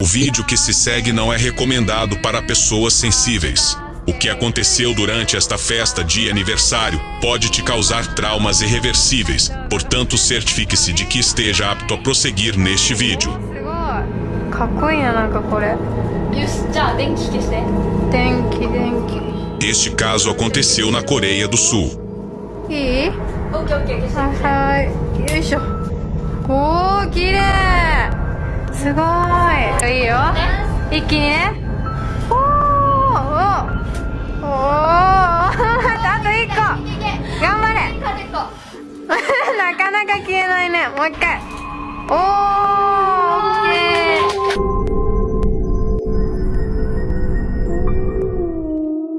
O vídeo que se segue não é recomendado para pessoas sensíveis. O que aconteceu durante esta festa de aniversário pode te causar traumas irreversíveis, portanto certifique-se de que esteja apto a prosseguir neste vídeo. Este caso aconteceu na Coreia do Sul. E? Oh, que okay.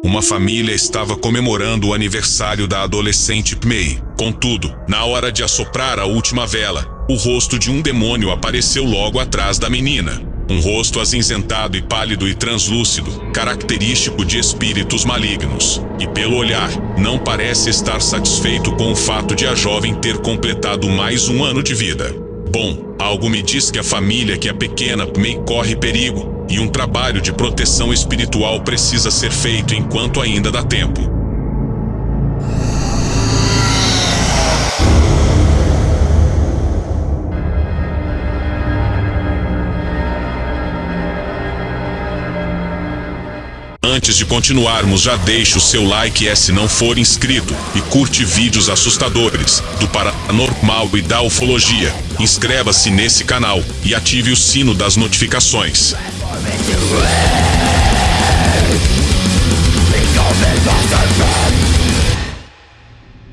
Uma família estava comemorando o aniversário da adolescente Pmei. Contudo, na hora de assoprar a última vela, o rosto de um demônio apareceu logo atrás da menina. Um rosto acinzentado e pálido e translúcido, característico de espíritos malignos. E pelo olhar, não parece estar satisfeito com o fato de a jovem ter completado mais um ano de vida. Bom, algo me diz que a família que a pequena Mei corre perigo e um trabalho de proteção espiritual precisa ser feito enquanto ainda dá tempo. Antes de continuarmos, já deixe o seu like e se não for inscrito e curte vídeos assustadores do paranormal e da ufologia. Inscreva-se nesse canal e ative o sino das notificações.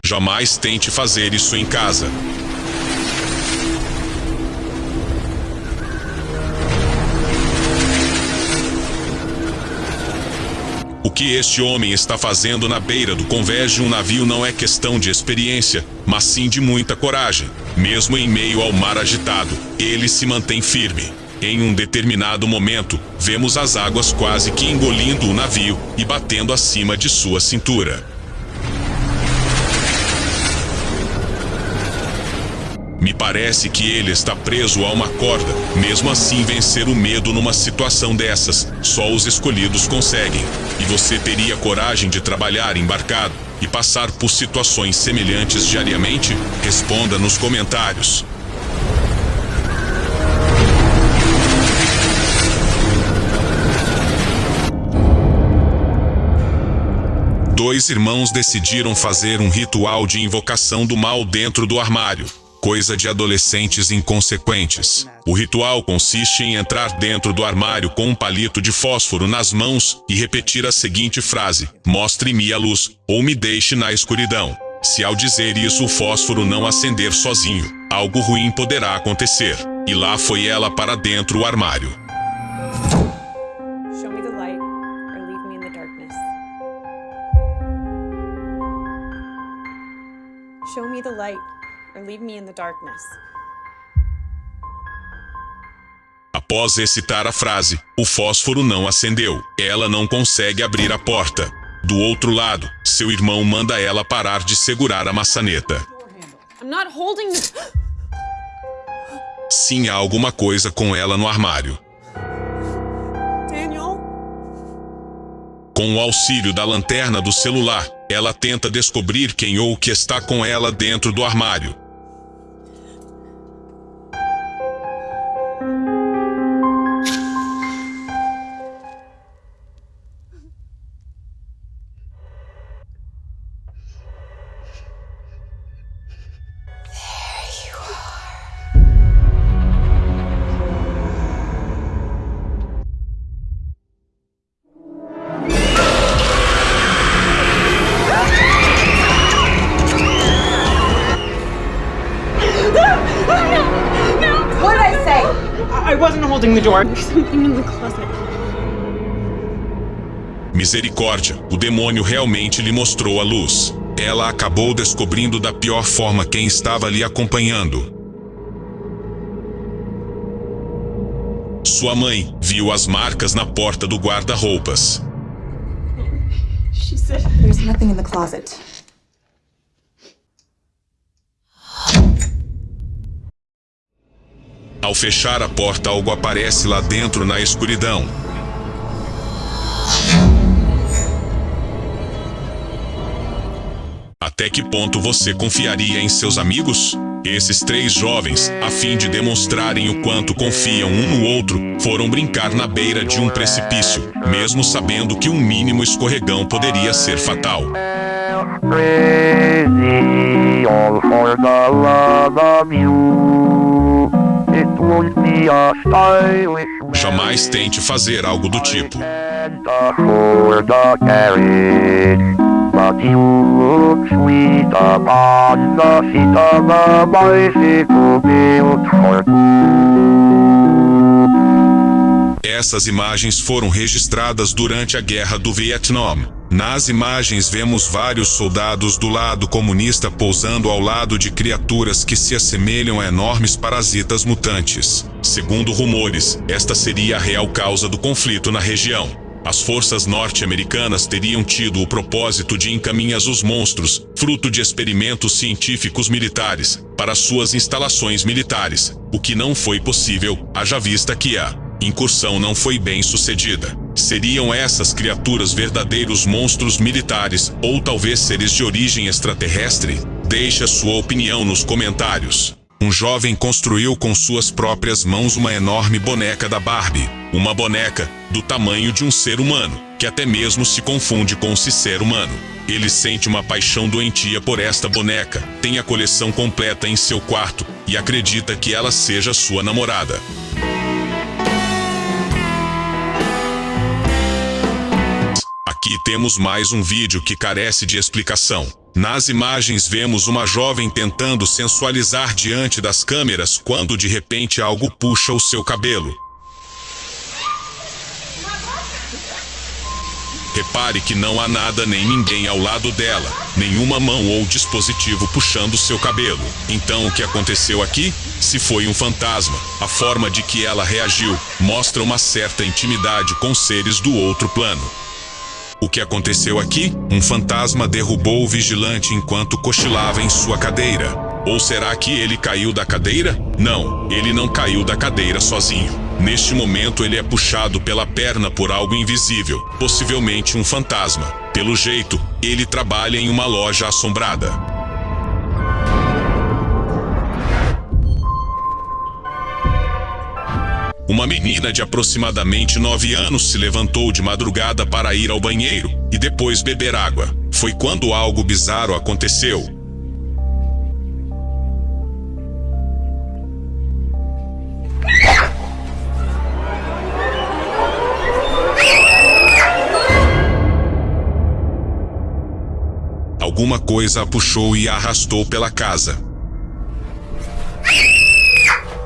Jamais tente fazer isso em casa. Que este homem está fazendo na beira do convés um navio não é questão de experiência, mas sim de muita coragem. Mesmo em meio ao mar agitado, ele se mantém firme. Em um determinado momento, vemos as águas quase que engolindo o navio e batendo acima de sua cintura. Me parece que ele está preso a uma corda. Mesmo assim, vencer o medo numa situação dessas, só os escolhidos conseguem. E você teria coragem de trabalhar embarcado e passar por situações semelhantes diariamente? Responda nos comentários. Dois irmãos decidiram fazer um ritual de invocação do mal dentro do armário coisa de adolescentes inconsequentes. O ritual consiste em entrar dentro do armário com um palito de fósforo nas mãos e repetir a seguinte frase: Mostre-me a luz, ou me deixe na escuridão. Se ao dizer isso o fósforo não acender sozinho, algo ruim poderá acontecer. E lá foi ela para dentro do armário. Show me the light or leave me in the darkness. Após recitar a frase, o fósforo não acendeu. Ela não consegue abrir a porta. Do outro lado, seu irmão manda ela parar de segurar a maçaneta. Sim, há alguma coisa com ela no armário. Daniel? Com o auxílio da lanterna do celular, ela tenta descobrir quem ou o que está com ela dentro do armário. The door. There's something in the closet. Misericórdia, o demônio realmente lhe mostrou a luz. Ela acabou descobrindo da pior forma quem estava lhe acompanhando. Sua mãe viu as marcas na porta do guarda-roupas. She said. There's nothing in the closet. Ao fechar a porta, algo aparece lá dentro na escuridão. Até que ponto você confiaria em seus amigos? Esses três jovens, a fim de demonstrarem o quanto confiam um no outro, foram brincar na beira de um precipício, mesmo sabendo que um mínimo escorregão poderia ser fatal. crazy Jamais tente fazer algo do tipo. Essas imagens foram registradas durante a Guerra do Vietnã. Nas imagens vemos vários soldados do lado comunista pousando ao lado de criaturas que se assemelham a enormes parasitas mutantes. Segundo rumores, esta seria a real causa do conflito na região. As forças norte-americanas teriam tido o propósito de encaminhar os monstros, fruto de experimentos científicos militares, para suas instalações militares, o que não foi possível, haja vista que a incursão não foi bem sucedida. Seriam essas criaturas verdadeiros monstros militares ou talvez seres de origem extraterrestre? Deixe a sua opinião nos comentários. Um jovem construiu com suas próprias mãos uma enorme boneca da Barbie. Uma boneca do tamanho de um ser humano, que até mesmo se confunde com se ser humano. Ele sente uma paixão doentia por esta boneca, tem a coleção completa em seu quarto e acredita que ela seja sua namorada. Aqui temos mais um vídeo que carece de explicação. Nas imagens vemos uma jovem tentando sensualizar diante das câmeras quando de repente algo puxa o seu cabelo. Repare que não há nada nem ninguém ao lado dela, nenhuma mão ou dispositivo puxando seu cabelo. Então o que aconteceu aqui? Se foi um fantasma, a forma de que ela reagiu mostra uma certa intimidade com seres do outro plano. O que aconteceu aqui? Um fantasma derrubou o vigilante enquanto cochilava em sua cadeira. Ou será que ele caiu da cadeira? Não, ele não caiu da cadeira sozinho. Neste momento, ele é puxado pela perna por algo invisível, possivelmente um fantasma. Pelo jeito, ele trabalha em uma loja assombrada. Uma menina de aproximadamente 9 anos se levantou de madrugada para ir ao banheiro e depois beber água. Foi quando algo bizarro aconteceu. Alguma coisa a puxou e a arrastou pela casa.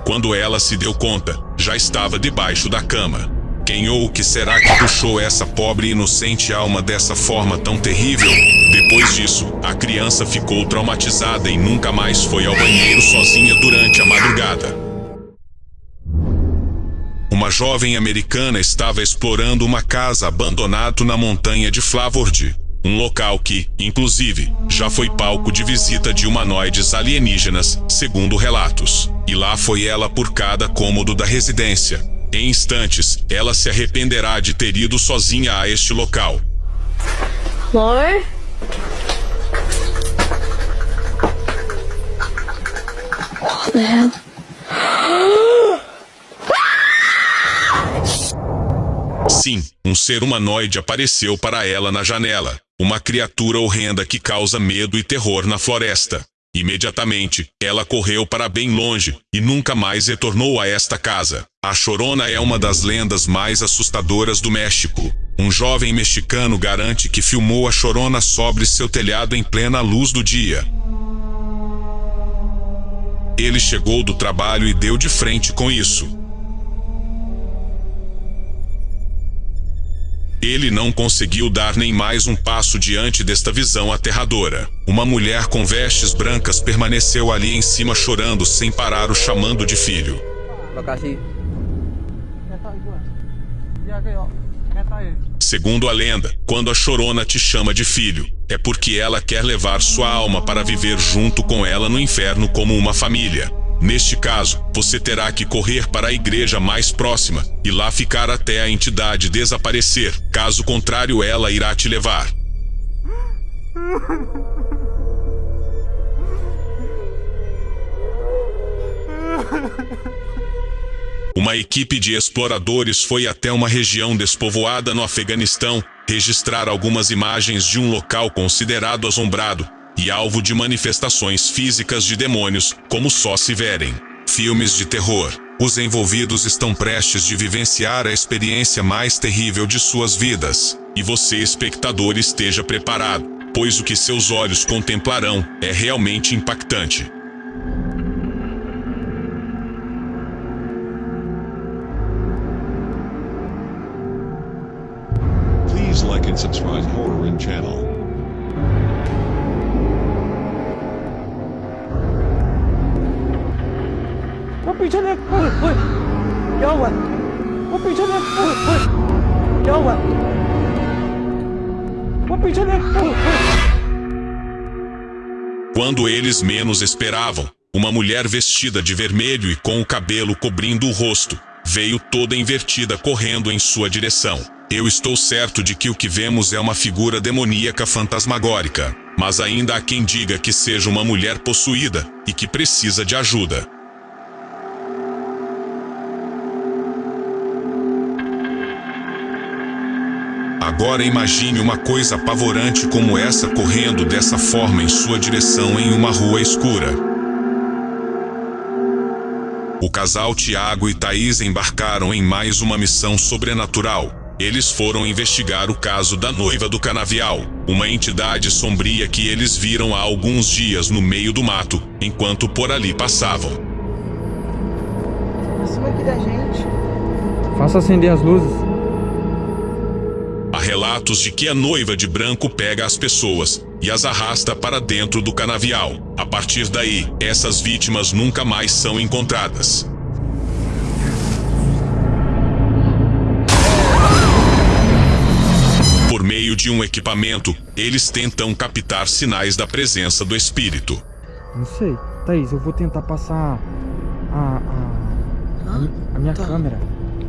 Quando ela se deu conta, já estava debaixo da cama. Quem ou que será que puxou essa pobre e inocente alma dessa forma tão terrível? Depois disso, a criança ficou traumatizada e nunca mais foi ao banheiro sozinha durante a madrugada. Uma jovem americana estava explorando uma casa abandonada na montanha de Flavord. Um local que, inclusive, já foi palco de visita de humanoides alienígenas, segundo relatos. E lá foi ela por cada cômodo da residência. Em instantes, ela se arrependerá de ter ido sozinha a este local. Amor? What the hell? Sim, um ser humanoide apareceu para ela na janela. Uma criatura horrenda que causa medo e terror na floresta. Imediatamente, ela correu para bem longe e nunca mais retornou a esta casa. A Chorona é uma das lendas mais assustadoras do México. Um jovem mexicano garante que filmou a Chorona sobre seu telhado em plena luz do dia. Ele chegou do trabalho e deu de frente com isso. Ele não conseguiu dar nem mais um passo diante desta visão aterradora. Uma mulher com vestes brancas permaneceu ali em cima chorando sem parar o chamando de filho. Segundo a lenda, quando a chorona te chama de filho, é porque ela quer levar sua alma para viver junto com ela no inferno como uma família. Neste caso, você terá que correr para a igreja mais próxima e lá ficar até a entidade desaparecer. Caso contrário, ela irá te levar. Uma equipe de exploradores foi até uma região despovoada no Afeganistão registrar algumas imagens de um local considerado assombrado e alvo de manifestações físicas de demônios, como só se verem. Filmes de terror. Os envolvidos estão prestes de vivenciar a experiência mais terrível de suas vidas. E você, espectador, esteja preparado, pois o que seus olhos contemplarão é realmente impactante. Please like and subscribe Horror Quando eles menos esperavam, uma mulher vestida de vermelho e com o cabelo cobrindo o rosto, veio toda invertida correndo em sua direção. Eu estou certo de que o que vemos é uma figura demoníaca fantasmagórica, mas ainda há quem diga que seja uma mulher possuída e que precisa de ajuda. Agora imagine uma coisa apavorante como essa correndo dessa forma em sua direção em uma rua escura. O casal Tiago e Thaís embarcaram em mais uma missão sobrenatural. Eles foram investigar o caso da noiva do canavial, uma entidade sombria que eles viram há alguns dias no meio do mato, enquanto por ali passavam. Acima aqui da gente. Faça acender as luzes. Relatos de que a noiva de branco pega as pessoas e as arrasta para dentro do canavial. A partir daí, essas vítimas nunca mais são encontradas. Por meio de um equipamento, eles tentam captar sinais da presença do espírito. Não sei. Thaís, eu vou tentar passar a, a, a, a minha câmera.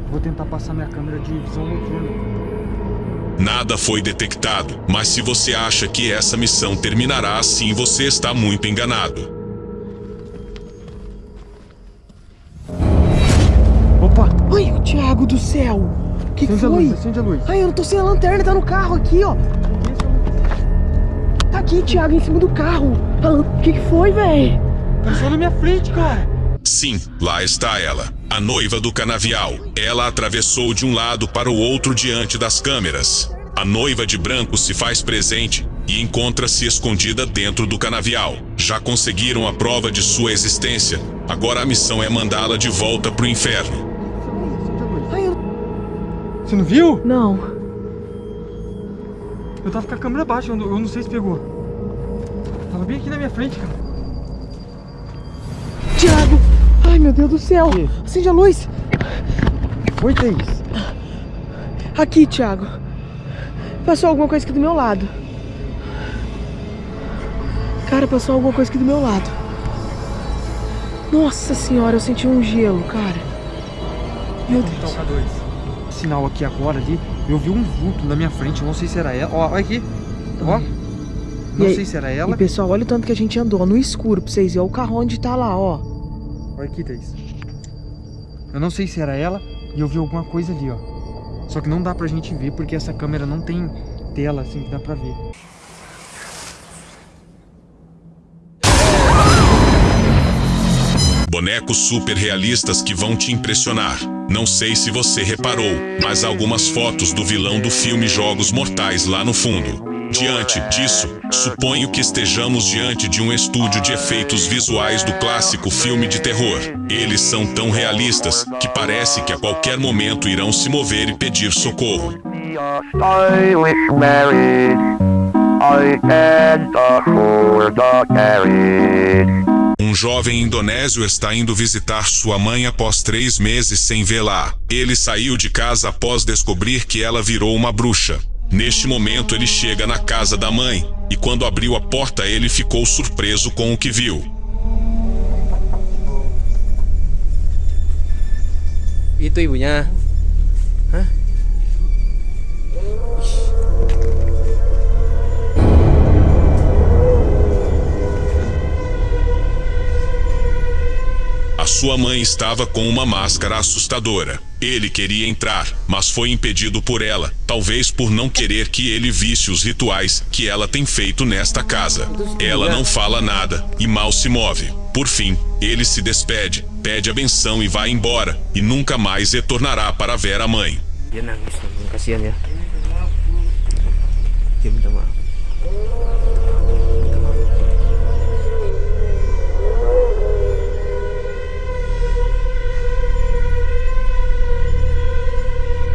Vou tentar passar minha câmera de visão noturna. Nada foi detectado, mas se você acha que essa missão terminará assim, você está muito enganado. Opa! Ai, o Thiago do céu! O que, que Acende a foi? luz, acende a luz. Ai, eu não tô sem a lanterna, tá no carro aqui, ó. Tá aqui, Thiago, em cima do carro. O que, que foi, véi? Apareceu na minha frente, cara. Sim, lá está ela, a noiva do canavial. Ela atravessou de um lado para o outro diante das câmeras. A noiva de branco se faz presente e encontra-se escondida dentro do canavial. Já conseguiram a prova de sua existência. Agora a missão é mandá-la de volta pro inferno. Acende a luz. Ai, eu... Você não viu? Não. Eu tava com a câmera baixa, eu não, eu não sei se pegou. Tava bem aqui na minha frente, cara. Thiago! Ai, meu Deus do céu! Que? Acende a luz! Oi, Thaís. Aqui, Thiago. Passou alguma coisa aqui do meu lado. Cara, passou alguma coisa aqui do meu lado. Nossa senhora, eu senti um gelo, cara. Meu Deus. K2. Sinal aqui agora ali. Eu vi um vulto na minha frente, eu não sei se era ela. Ó, olha aqui. Ó. Não E aí- sei se era E ela. pessoal, olha o tanto que a gente andou no escuro pra vocês verem. Olha o carro onde tá lá, ó. Olha aqui, Thaís. Eu não sei se era ela e eu vi alguma coisa ali, ó. Só que não dá pra gente ver porque essa câmera não tem tela assim que dá pra ver. Bonecos super realistas que vão te impressionar. Não sei se você reparou, mas algumas fotos do vilão do filme Jogos Mortais lá no fundo. Diante disso, suponho que estejamos diante de um estúdio de efeitos visuais do clássico filme de terror. Eles são tão realistas que parece que a qualquer momento irão se mover e pedir socorro. Um jovem indonésio está indo visitar sua mãe após três meses sem vê-la. Ele saiu de casa após descobrir que ela virou uma bruxa. Neste momento ele chega na casa da mãe e quando abriu a porta ele ficou surpreso com o que viu. A sua mãe estava com uma máscara assustadora. Ele queria entrar, mas foi impedido por ela, talvez por não querer que ele visse os rituais que ela tem feito nesta casa. Ela não fala nada e mal se move. Por fim, ele se despede, pede a benção e vai embora, e nunca mais retornará para ver a mãe.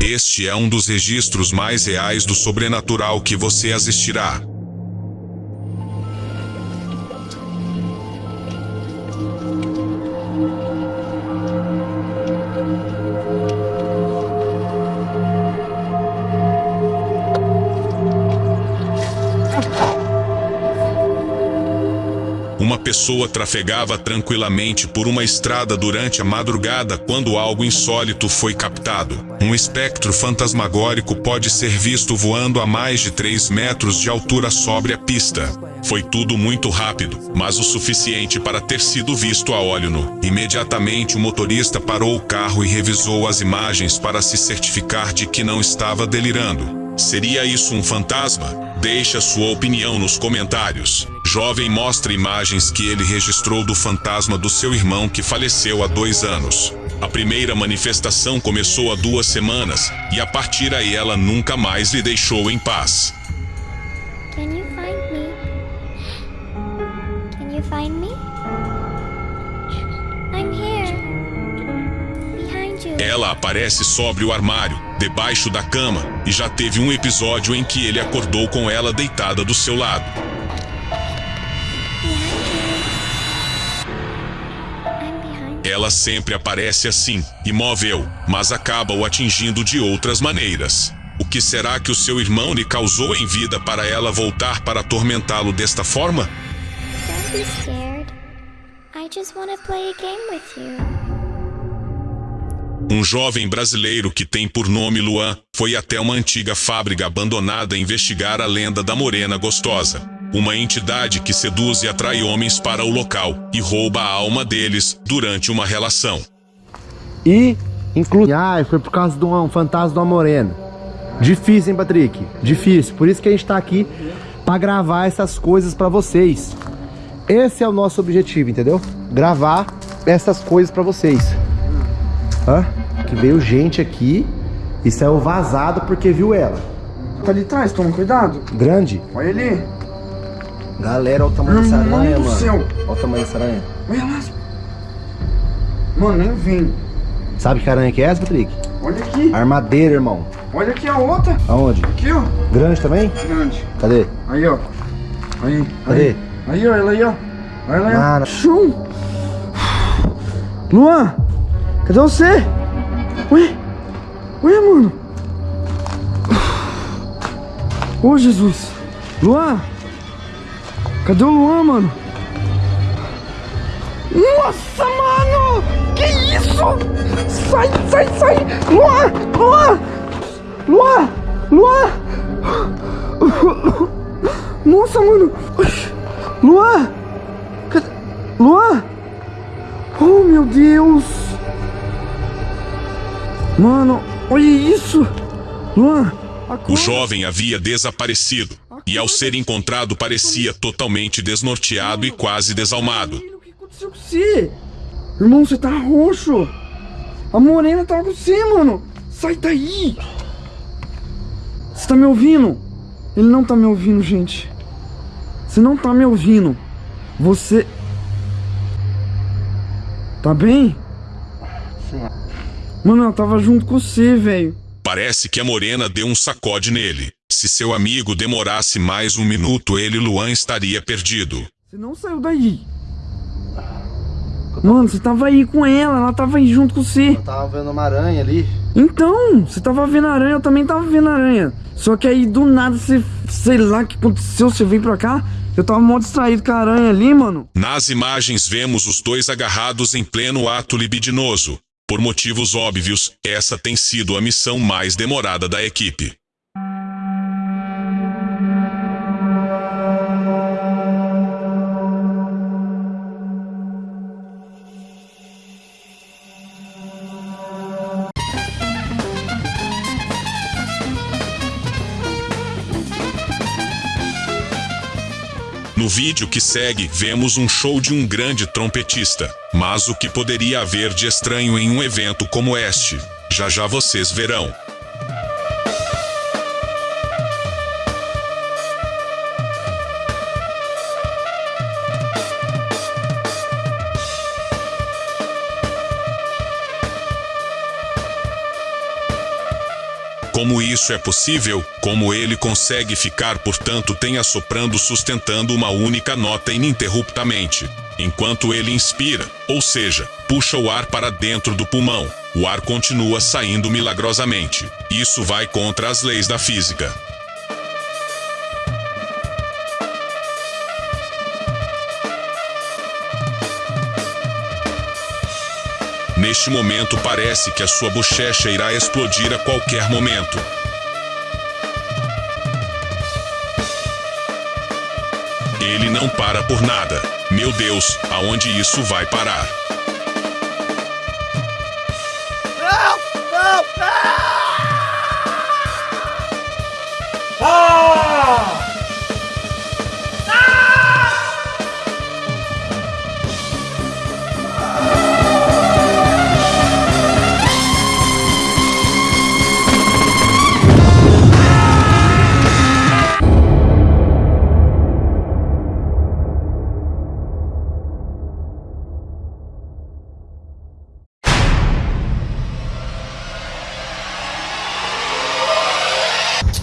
Este é um dos registros mais reais do sobrenatural que você assistirá. Pessoa trafegava tranquilamente por uma estrada durante a madrugada quando algo insólito foi captado. Um espectro fantasmagórico pode ser visto voando a mais de 3 metros de altura sobre a pista. Foi tudo muito rápido, mas o suficiente para ter sido visto a olho nu. Imediatamente o motorista parou o carro e revisou as imagens para se certificar de que não estava delirando. Seria isso um fantasma? Deixe a sua opinião nos comentários. Jovem mostra imagens que ele registrou do fantasma do seu irmão que faleceu há dois anos. A primeira manifestação começou há duas semanas e a partir aí ela nunca mais lhe deixou em paz. Can you find me? Can you find me? I'm here. Behind you. Ela aparece sobre o armário, debaixo da cama, e já teve um episódio em que ele acordou com ela deitada do seu lado. Ela sempre aparece assim, imóvel, mas acaba o atingindo de outras maneiras. O que será que o seu irmão lhe causou em vida para ela voltar para atormentá-lo desta forma? Don't be scared. I just want to play a game with you. Um jovem brasileiro que tem por nome Luan foi até uma antiga fábrica abandonada investigar a lenda da Morena Gostosa. Uma entidade que seduz e atrai homens para o local e rouba a alma deles durante uma relação. E, inclui... Ah, foi por causa de um fantasma de uma morena. Difícil, hein, Patrick? Difícil. Por isso que a gente tá aqui pra gravar essas coisas pra vocês. Esse é o nosso objetivo, entendeu? Gravar essas coisas pra vocês. Hã? Que veio gente aqui e saiu vazado porque viu ela. Tá ali atrás, toma cuidado. Grande. Olha ali. Galera, olha o tamanho dessa aranha, mano. céu. Olha o tamanho dessa aranha. Olha lá. Mano, nem vem. Sabe que aranha que é essa, Patrick? Olha aqui. Armadeira, irmão. Olha aqui a outra. Aonde? Aqui, ó. Grande também? Grande. Cadê? Aí, ó. Aí. Cadê? Aí, aí ó. Ela aí, ó. Olha lá. Mano. Chum. Luan. Cadê você? Ué? Ué, mano? Ô, Jesus. Luan. Cadê o Luan, mano? Nossa, mano! Que isso? Sai, sai, sai! Luan! Luan! Luan! Luan! Nossa, mano! Luan! Cadê? Luan! Oh, meu Deus! Mano, olha isso! Luan! O jovem havia desaparecido e, ao ser encontrado, parecia totalmente desnorteado e quase desalmado. aconteceu com você? Irmão, você tá roxo. A morena tá com você, mano. Sai daí. Você tá me ouvindo? Ele não tá me ouvindo, gente. Você não tá me ouvindo. Você... Tá bem? Mano, ela tava junto com você, velho. Parece que a morena deu um sacode nele. Se seu amigo demorasse mais um minuto, ele e Luan estaria perdido. Você não saiu daí. Mano, você tava aí com ela, ela tava aí junto com você. Eu tava vendo uma aranha ali. Então, você tava vendo a aranha, eu também tava vendo a aranha. Só que aí do nada você, sei lá o que aconteceu, você veio pra cá. Eu tava mó distraído com a aranha ali, mano. Nas imagens vemos os dois agarrados em pleno ato libidinoso. Por motivos óbvios, essa tem sido a missão mais demorada da equipe. Vídeo que segue, vemos um show de um grande trompetista. Mas o que poderia haver de estranho em um evento como este? Já já vocês verão. Isso é possível? Como ele consegue ficar por tanto tem assoprando sustentando uma única nota ininterruptamente, enquanto ele inspira, ou seja, puxa o ar para dentro do pulmão. O ar continua saindo milagrosamente. Isso vai contra as leis da física. Neste momento parece que a sua bochecha irá explodir a qualquer momento. Ele não para por nada. Meu Deus, aonde isso vai parar?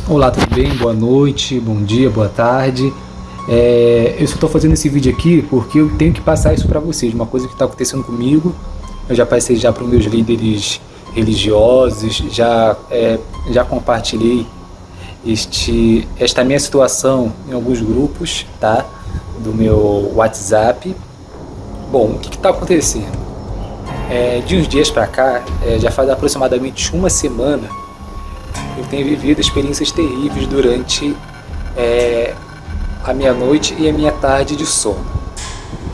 Olá, tudo bem? Boa noite, bom dia, boa tarde. É, eu só estou fazendo esse vídeo aqui porque eu tenho que passar isso para vocês, uma coisa que está acontecendo comigo. Eu já passei já para os meus líderes religiosos, já, é, já compartilhei este, esta minha situação em alguns grupos tá? do meu WhatsApp. Bom, o que está acontecendo? É, de uns dias para cá, é, já faz aproximadamente uma semana tenho vivido experiências terríveis durante é, a minha noite e a minha tarde de sono.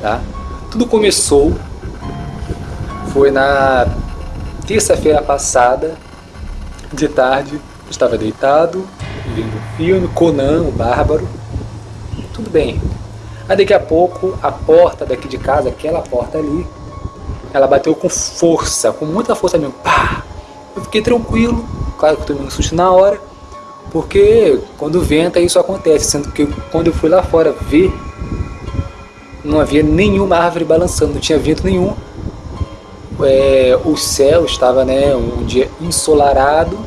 Tá? Tudo começou, foi na terça-feira passada, de tarde, estava deitado, vendo um filme, Conan, o Bárbaro, tudo bem. Aí daqui a pouco, a porta daqui de casa, aquela porta ali, ela bateu com força, com muita força mesmo, pá! Eu fiquei tranquilo, claro que eu tomei um susto na hora, porque quando venta isso acontece, sendo que quando eu fui lá fora ver, não havia nenhuma árvore balançando, não tinha vento nenhum. É, o céu estava né, um dia ensolarado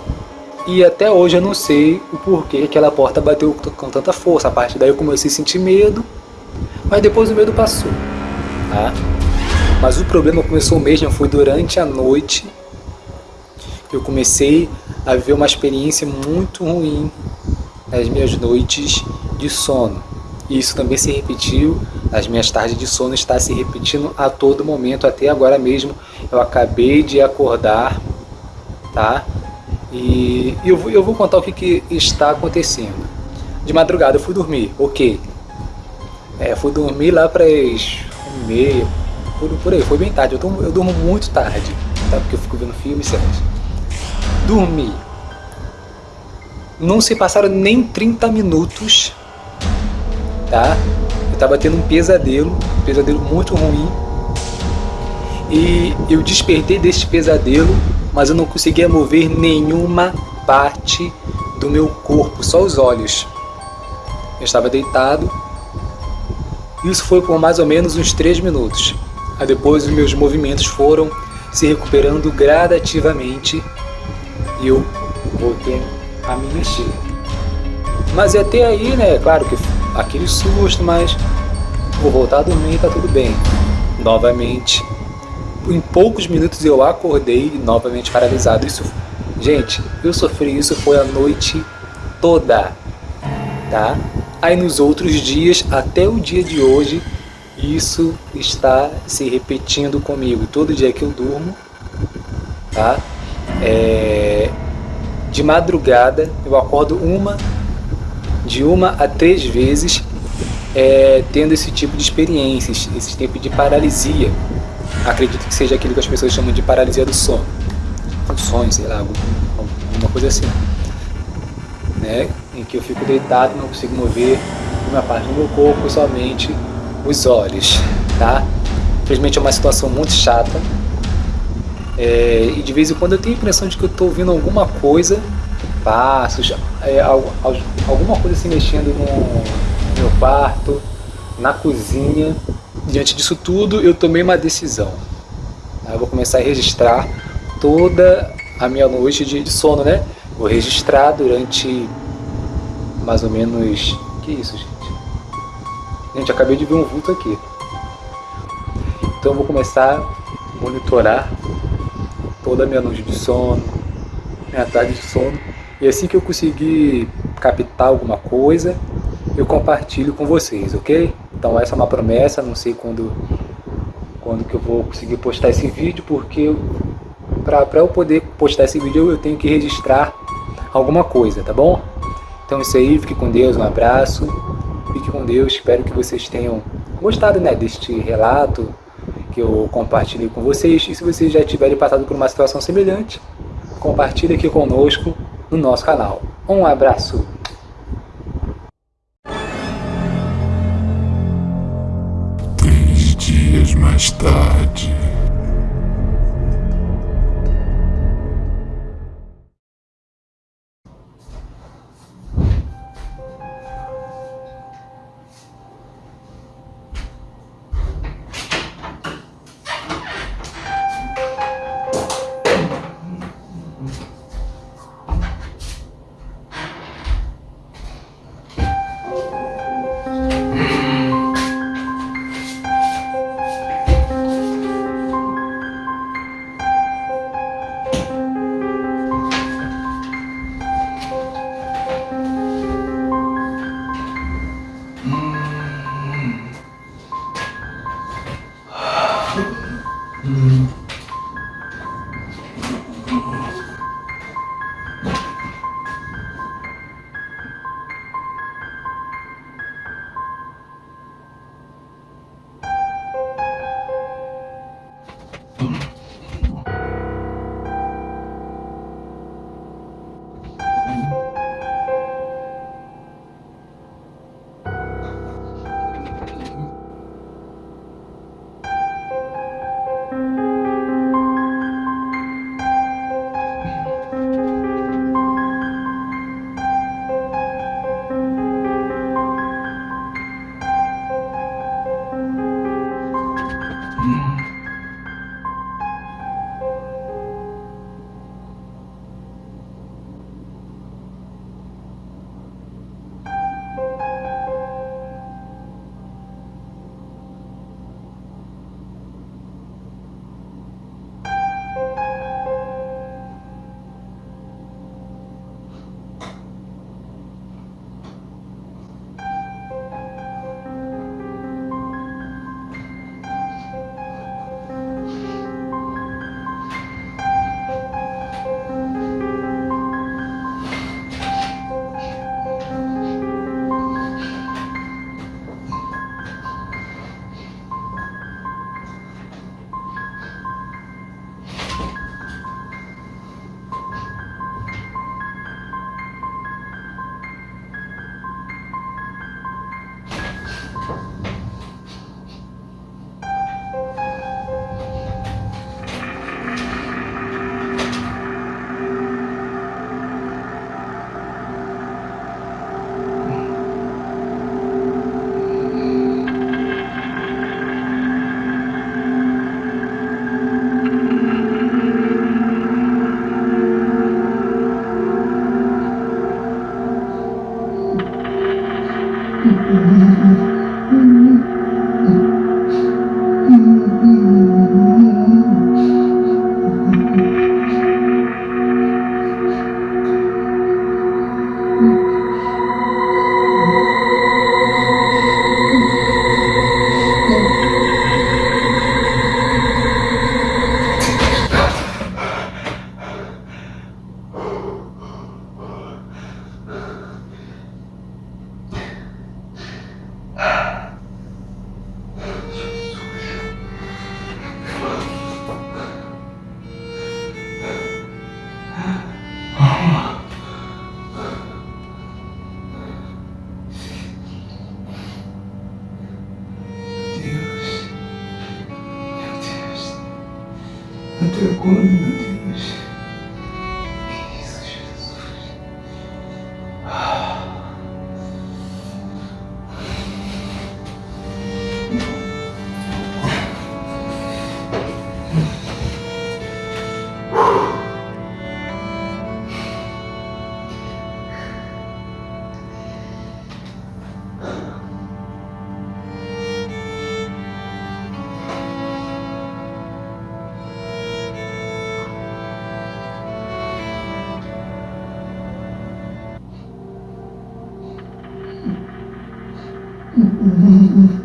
e até hoje eu não sei o porquê aquela porta bateu com tanta força. A partir daí eu comecei a sentir medo, mas depois o medo passou. Tá? Mas o problema começou mesmo, foi durante a noite. Eu comecei a viver uma experiência muito ruim nas minhas noites de sono. E isso também se repetiu, as minhas tardes de sono está se repetindo a todo momento, até agora mesmo. Eu acabei de acordar, tá? E eu vou, eu vou contar o que, que está acontecendo. De madrugada eu fui dormir, ok. É, fui dormir lá para as meia, por, por aí, foi bem tarde. Eu, durmo, eu durmo muito tarde, tá? Porque eu fico vendo filmes e séries dormi. Não se passaram nem 30 minutos, tá? Eu tava tendo um pesadelo, um pesadelo muito ruim. E eu despertei deste pesadelo, mas eu não conseguia mover nenhuma parte do meu corpo, só os olhos. Eu estava deitado. Isso foi por mais ou menos uns 3 minutos. Aí depois os meus movimentos foram se recuperando gradativamente eu voltei a me mexer. Mas até aí, né, claro que aquele susto, mas vou voltar a dormir tá tudo bem. Novamente, em poucos minutos eu acordei novamente paralisado. Isso, gente, eu sofri isso foi a noite toda, tá? Aí nos outros dias, até o dia de hoje, isso está se repetindo comigo. Todo dia que eu durmo, tá? É, de madrugada eu acordo uma, de uma a três vezes é, tendo esse tipo de experiências, esse tipo de paralisia. Acredito que seja aquilo que as pessoas chamam de paralisia do sono. Do sonho, sei lá, alguma coisa assim. Né? Em que eu fico deitado, não consigo mover uma parte do meu corpo, somente os olhos, tá? Infelizmente é uma situação muito chata. É, e de vez em quando eu tenho a impressão de que eu estou ouvindo alguma coisa, passos, é, alguma coisa se mexendo no meu quarto, na cozinha. Diante disso tudo, eu tomei uma decisão. Eu vou começar a registrar toda a minha noite de, sono, né? Vou registrar durante mais ou menos... Que isso, gente? Gente, acabei de ver um vulto aqui. Então eu vou começar a monitorar toda a minha noite de sono, minha tarde de sono. E assim que eu conseguir captar alguma coisa, eu compartilho com vocês, ok? Então essa é uma promessa, não sei quando, quando que eu vou conseguir postar esse vídeo, porque para eu poder postar esse vídeo eu tenho que registrar alguma coisa, tá bom? Então é isso aí, fique com Deus, um abraço. Fique com Deus, espero que vocês tenham gostado né, deste relato que eu compartilhei com vocês. E se vocês já tiverem passado por uma situação semelhante, compartilhe aqui conosco no nosso canal. Um abraço! Mais tarde... Até